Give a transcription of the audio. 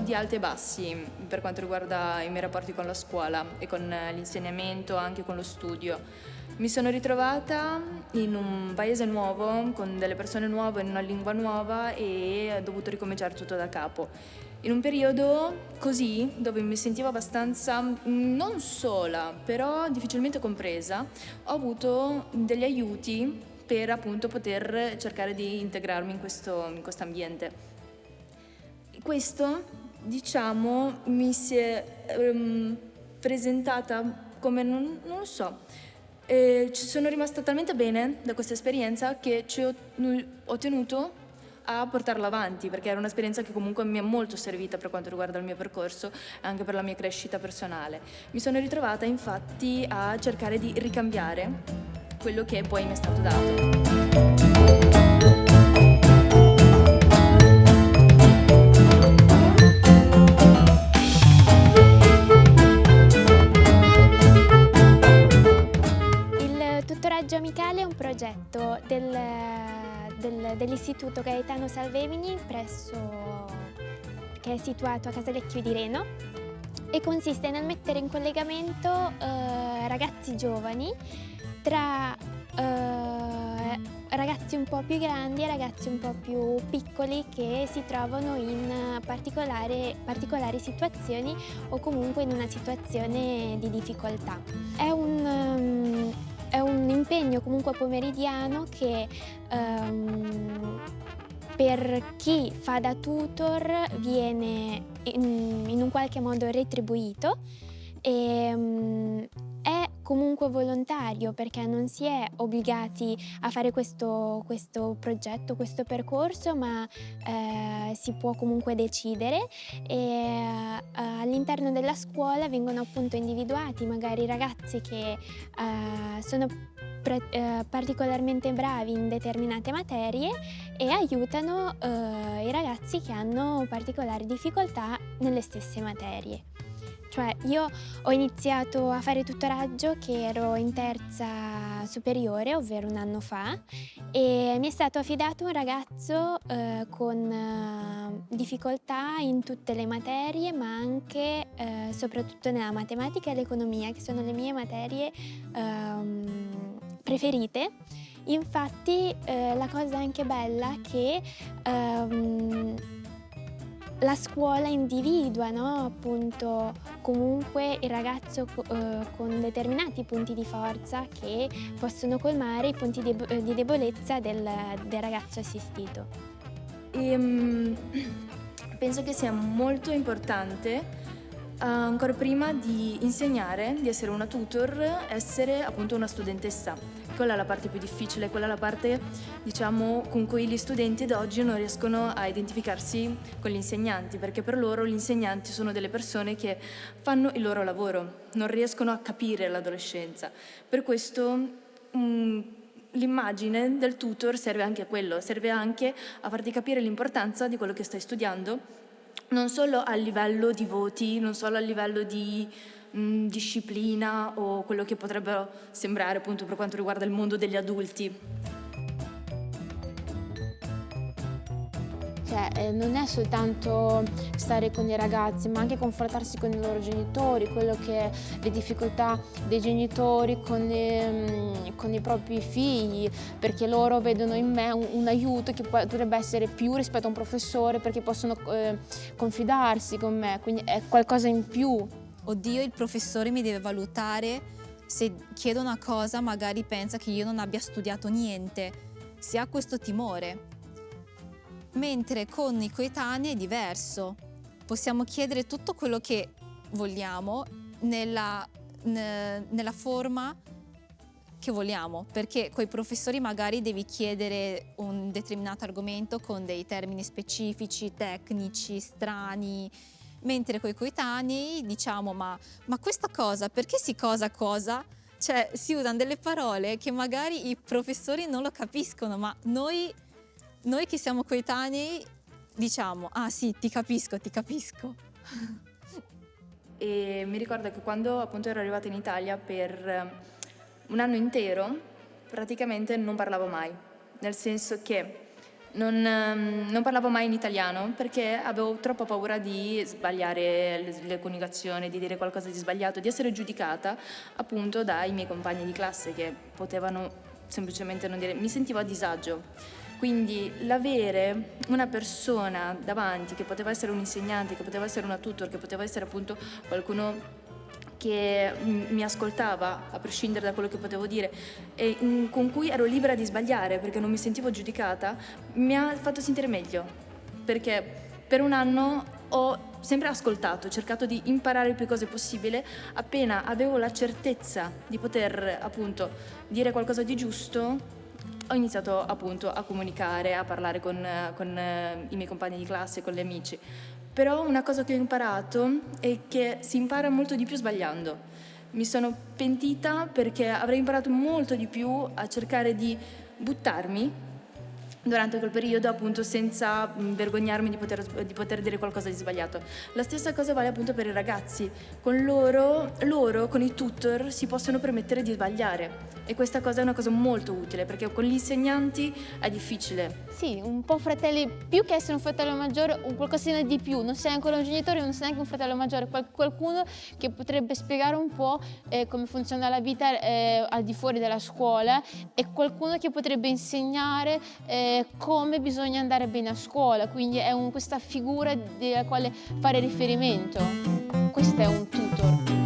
di alti e bassi per quanto riguarda i miei rapporti con la scuola e con l'insegnamento, anche con lo studio. Mi sono ritrovata in un paese nuovo, con delle persone nuove, in una lingua nuova e ho dovuto ricominciare tutto da capo. In un periodo così, dove mi sentivo abbastanza non sola, però difficilmente compresa, ho avuto degli aiuti per appunto poter cercare di integrarmi in questo in ambiente. Questo, diciamo, mi si è um, presentata come, non, non lo so, e ci sono rimasta talmente bene da questa esperienza che ci ho, ho tenuto a portarla avanti perché era un'esperienza che comunque mi è molto servita per quanto riguarda il mio percorso e anche per la mia crescita personale. Mi sono ritrovata infatti a cercare di ricambiare quello che poi mi è stato dato. Progetto del, del, dell'Istituto Gaetano Salvemini presso, che è situato a Casalecchio di Reno e consiste nel mettere in collegamento eh, ragazzi giovani tra eh, ragazzi un po' più grandi e ragazzi un po' più piccoli che si trovano in particolari situazioni o comunque in una situazione di difficoltà. È un, è un impegno comunque pomeridiano che um, per chi fa da tutor viene in, in un qualche modo retribuito. E um, è comunque volontario perché non si è obbligati a fare questo, questo progetto, questo percorso, ma eh, si può comunque decidere. Eh, all'interno della scuola vengono appunto individuati magari ragazzi che eh, sono eh, particolarmente bravi in determinate materie e aiutano eh, i ragazzi che hanno particolari difficoltà nelle stesse materie. Cioè io ho iniziato a fare tutoraggio che ero in terza superiore, ovvero un anno fa, e mi è stato affidato un ragazzo eh, con eh, difficoltà in tutte le materie, ma anche eh, soprattutto nella matematica e l'economia, che sono le mie materie ehm, preferite. Infatti eh, la cosa anche bella è che ehm, la scuola individua no? appunto comunque il ragazzo eh, con determinati punti di forza che possono colmare i punti di, di debolezza del, del, ragazzo assistito. E, um, penso che sia molto importante Uh, ancora prima di insegnare, di essere una tutor, essere appunto una studentessa. Quella è la parte più difficile, quella è la parte diciamo, con cui gli studenti ad oggi non riescono a identificarsi con gli insegnanti, perché per loro gli insegnanti sono delle persone che fanno il loro lavoro, non riescono a capire l'adolescenza. Per questo um, l'immagine del tutor serve anche a quello, serve anche a farti capire l'importanza di quello che stai studiando non solo a livello di voti, non solo a livello di mh, mm, disciplina o quello che potrebbero sembrare appunto per quanto riguarda il mondo degli adulti. Cioè, eh, non è soltanto stare con i ragazzi, ma anche confrontarsi con i loro genitori, quello che le difficoltà dei genitori con, eh, con i propri figli, perché loro vedono in me un, un, aiuto che potrebbe essere più rispetto a un professore, perché possono eh, confidarsi con me, quindi è qualcosa in più. Oddio, il professore mi deve valutare, se chiedo una cosa magari pensa che io non abbia studiato niente, si ha questo timore mentre con i coetanei è diverso. Possiamo chiedere tutto quello che vogliamo nella, nella forma che vogliamo, perché con i professori magari devi chiedere un determinato argomento con dei termini specifici, tecnici, strani, mentre con i coetanei diciamo ma, ma questa cosa, perché si cosa cosa? Cioè si usano delle parole che magari i professori non lo capiscono, ma noi noi che siamo coetanei diciamo, ah sì, ti capisco, ti capisco. e mi ricordo che quando appunto ero arrivata in Italia per eh, un anno intero praticamente non parlavo mai, nel senso che Non, ehm, non, parlavo mai in italiano perché avevo troppa paura di sbagliare le, le coniugazioni, di dire qualcosa di sbagliato, di essere giudicata appunto dai miei compagni di classe che potevano semplicemente non dire, mi sentivo a disagio. Quindi l'avere una persona davanti che poteva essere un insegnante, che poteva essere una tutor, che poteva essere appunto qualcuno che mi ascoltava a prescindere da quello che potevo dire e con cui ero libera di sbagliare perché non mi sentivo giudicata, mi ha fatto sentire meglio. Perché per un anno ho sempre ascoltato, cercato di imparare il più cose possibile, appena avevo la certezza di poter appunto dire qualcosa di giusto, ho iniziato appunto a comunicare, a parlare con, con eh, i miei compagni di classe, con gli amici. Però una cosa che ho imparato è che si impara molto di più sbagliando. Mi sono pentita perché avrei imparato molto di più a cercare di buttarmi durante quel periodo appunto senza vergognarmi di poter, di poter, dire qualcosa di sbagliato. La stessa cosa vale appunto per i ragazzi, con loro, loro, con i tutor si possono permettere di sbagliare e questa cosa è una cosa molto utile perché con gli insegnanti è difficile. Sì, un po' fratelli, più che essere un fratello maggiore, un qualcosina di più, non sei ancora un genitore, non sei neanche un fratello maggiore, qualcuno che potrebbe spiegare un po' eh, come funziona la vita eh, al di fuori della scuola e qualcuno che potrebbe insegnare come bisogna andare bene a scuola, quindi è un, questa figura alla quale fare riferimento. Questo è un tutor.